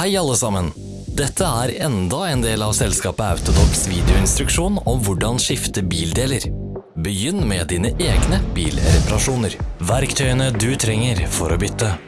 Hei alle sammen! Dette er enda en del av selskapet Autodox videoinstruksjon om hvordan skifte bildeler. Begynn med dine egne bilreparasjoner. Verktøyene du trenger for å bytte.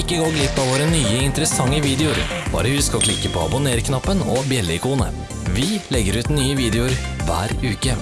Ikke gå glipp av våre nye interessante videoer. Bare husk å klikke på abonner-knappen og bjelleikonet. Vi legger ut nye videoer hver uke.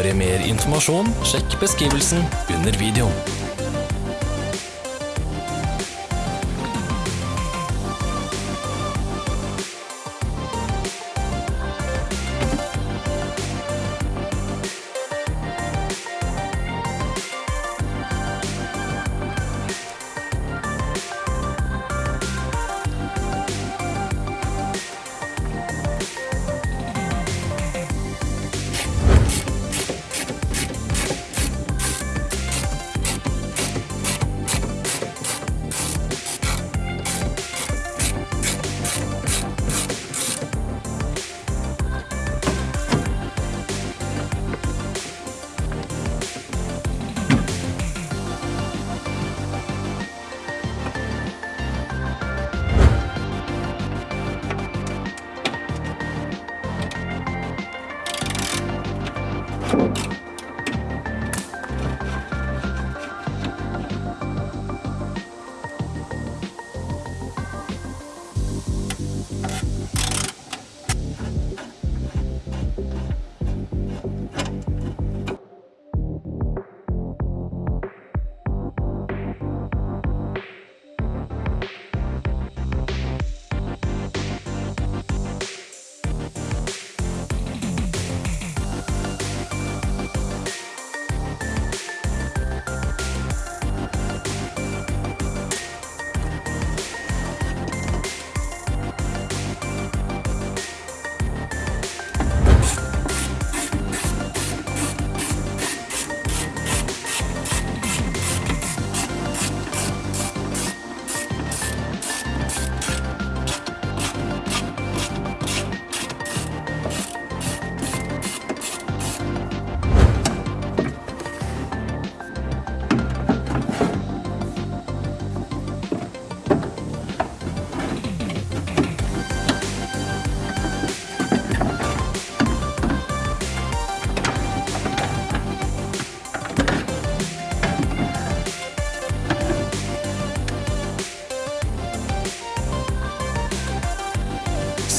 For mer informasjon, sjekk beskrivelsen under videoen.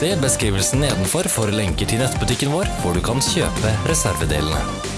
Se beskrivelsen nedenfor for lenker til nettbutikken vår, hvor du kan kjøpe reservedelene.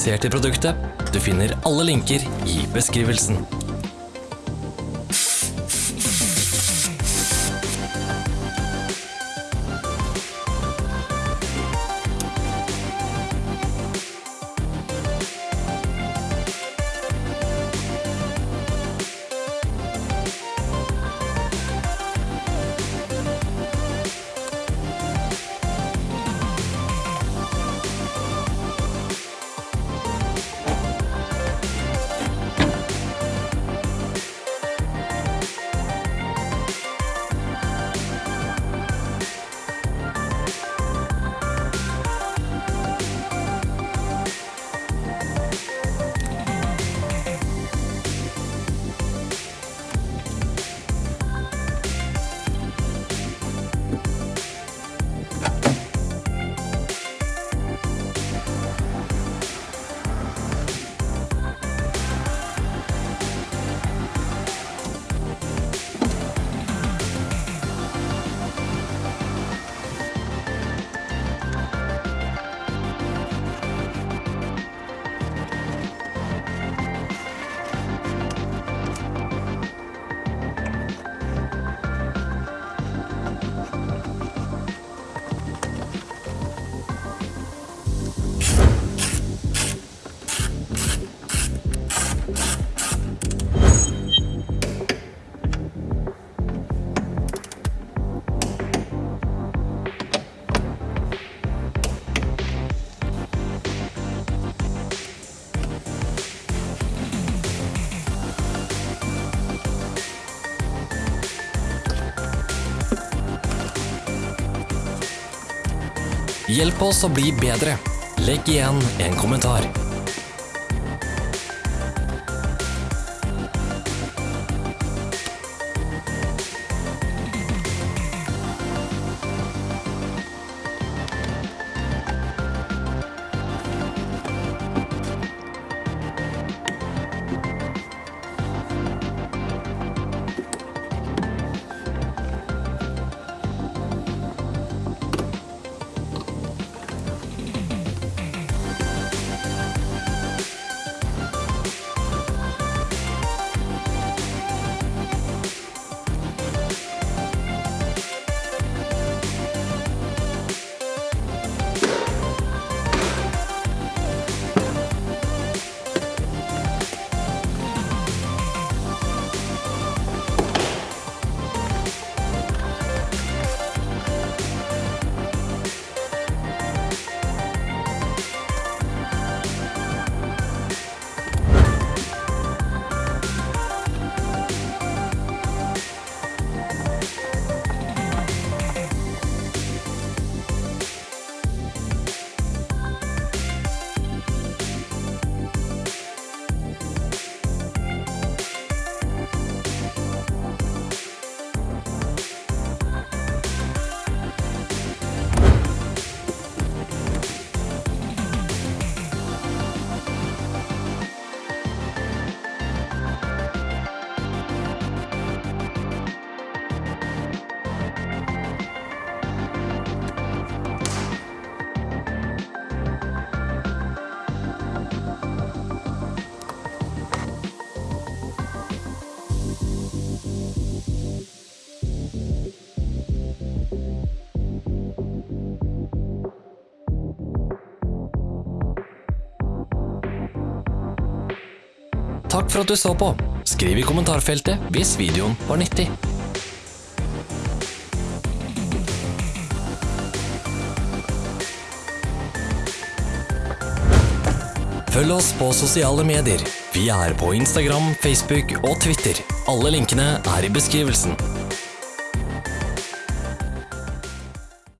Interessert i produktet? Du finner alle linker i beskrivelsen. Hjelp oss å bli bedre. Legg igjen en kommentar. Takk for at du så på. Skriv i kommentarfeltet hvis videoen var nyttig. Følg oss på sosiale medier. Vi er på Instagram, Facebook og Twitter. Alle linkene er i beskrivelsen.